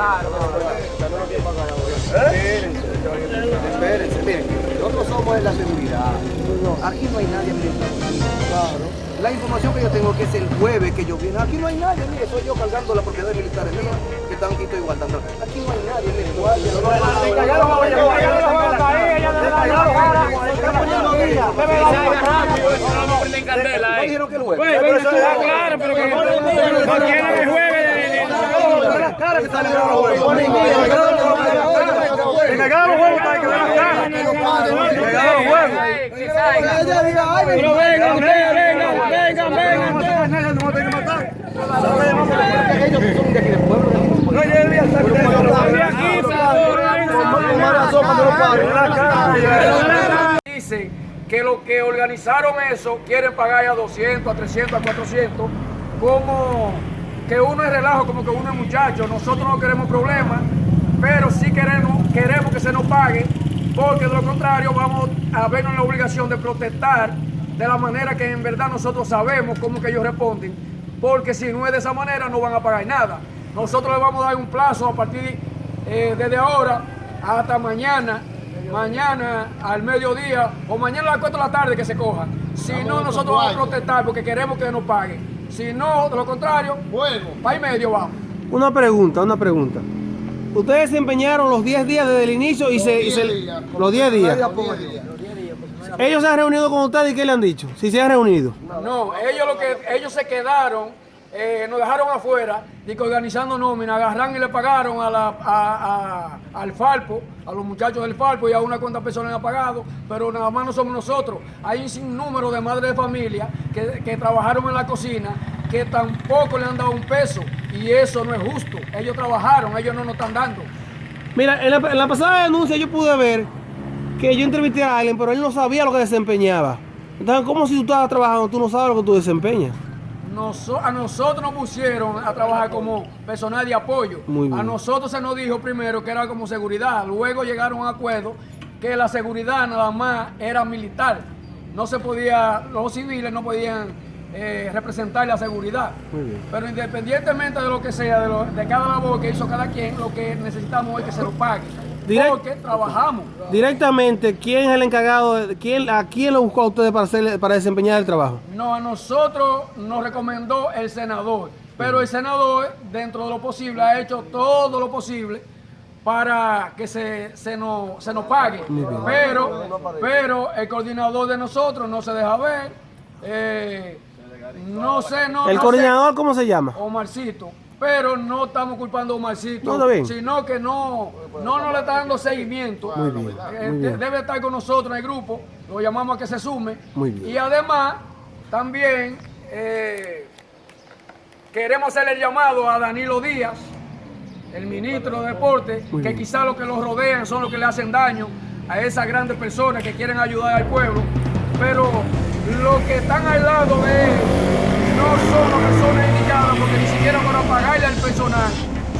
Claro, Espérense, nosotros somos la seguridad. Aquí no hay nadie Claro. La información que yo tengo que es el jueves que yo vine. Aquí no hay nadie, mire, soy yo cargando las propiedades militares mías que están aquí igualdando. Aquí no hay nadie. No que sale de los jueves. Que me los huevos, que me las caras. Que me los huevos. Pero vengan, vengan, vengan, vengan, vengan. No me matar. Ellos son de aquí del pueblo. No, yo debía estar aquí. Dicen que los que organizaron eso quieren pagar a 200, a 300, a 400, como que uno es relajo, como que uno es muchacho. Nosotros no queremos problemas pero sí queremos, queremos que se nos pague, porque de lo contrario vamos a vernos la obligación de protestar de la manera que en verdad nosotros sabemos cómo que ellos responden, porque si no es de esa manera no van a pagar nada. Nosotros les vamos a dar un plazo a partir eh, desde ahora hasta mañana, mañana al mediodía o mañana a las 4 de la tarde que se coja. Si no, nosotros vamos a protestar porque queremos que nos paguen. Si no, de lo contrario, bueno. para y medio vamos. Una pregunta, una pregunta. Ustedes se empeñaron los 10 días desde el inicio y los se... 10 días, los 10 días. Ellos se han reunido con ustedes y ¿qué le han dicho? Si se han reunido. No, ellos lo que ellos se quedaron, eh, nos dejaron afuera, y que organizando nómina, agarran y le pagaron a la, a, al Falpo, a los muchachos del Falpo y a una cuanta personas han pagado, pero nada más no somos nosotros. Hay un sinnúmero de madres de familia que, que trabajaron en la cocina que tampoco le han dado un peso y eso no es justo. Ellos trabajaron, ellos no nos están dando. Mira, en la, pasada denuncia yo pude ver que yo entrevisté a alguien, pero él no sabía lo que desempeñaba. Entonces, ¿cómo si tú estabas trabajando, tú no sabes lo que tú desempeñas? A nosotros nos pusieron a trabajar como personal de apoyo. A nosotros se nos dijo primero que era como seguridad. Luego llegaron a acuerdo que la seguridad nada más era militar. No se podía, los civiles no podían eh, representar la seguridad. Pero independientemente de lo que sea, de, cada labor que hizo cada quien, lo que necesitamos es que se lo pague. Porque trabajamos. Directamente, ¿quién es el encargado? De, quién, ¿A quién lo buscó a ustedes para, hacer, para desempeñar el trabajo? No, a nosotros nos recomendó el senador. Pero el senador, dentro de lo posible, ha hecho todo lo posible para que se, se, nos, se nos pague. Pero, pero el coordinador de nosotros no se deja ver. Eh, no sé, no. ¿El coordinador cómo se llama? Omarcito. Pero no estamos culpando a Omarcito, sino que no, no nos le está dando seguimiento. Muy bien, eh, Debe estar con nosotros en el grupo, lo llamamos a que se sume. Muy bien. Y además, también eh, queremos hacerle el llamado a Danilo Díaz, el ministro de Deporte, que quizá los que lo rodean son los que le hacen daño a esas grandes personas que quieren ayudar al pueblo. Pero los que están al lado de él no son las personas indicadas porque ni siquiera para pagarle al personal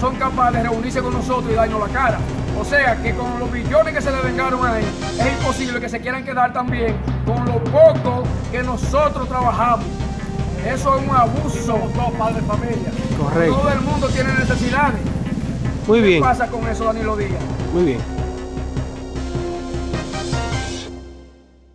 son capaces de reunirse con nosotros y darnos la cara. O sea que con los billones que se le vengaron a él, es imposible que se quieran quedar también con lo poco que nosotros trabajamos. Eso es un abuso. Todos padres de familia. Correcto. Todo el mundo tiene necesidades. Muy bien. ¿Qué pasa con eso, Danilo Díaz? Muy bien.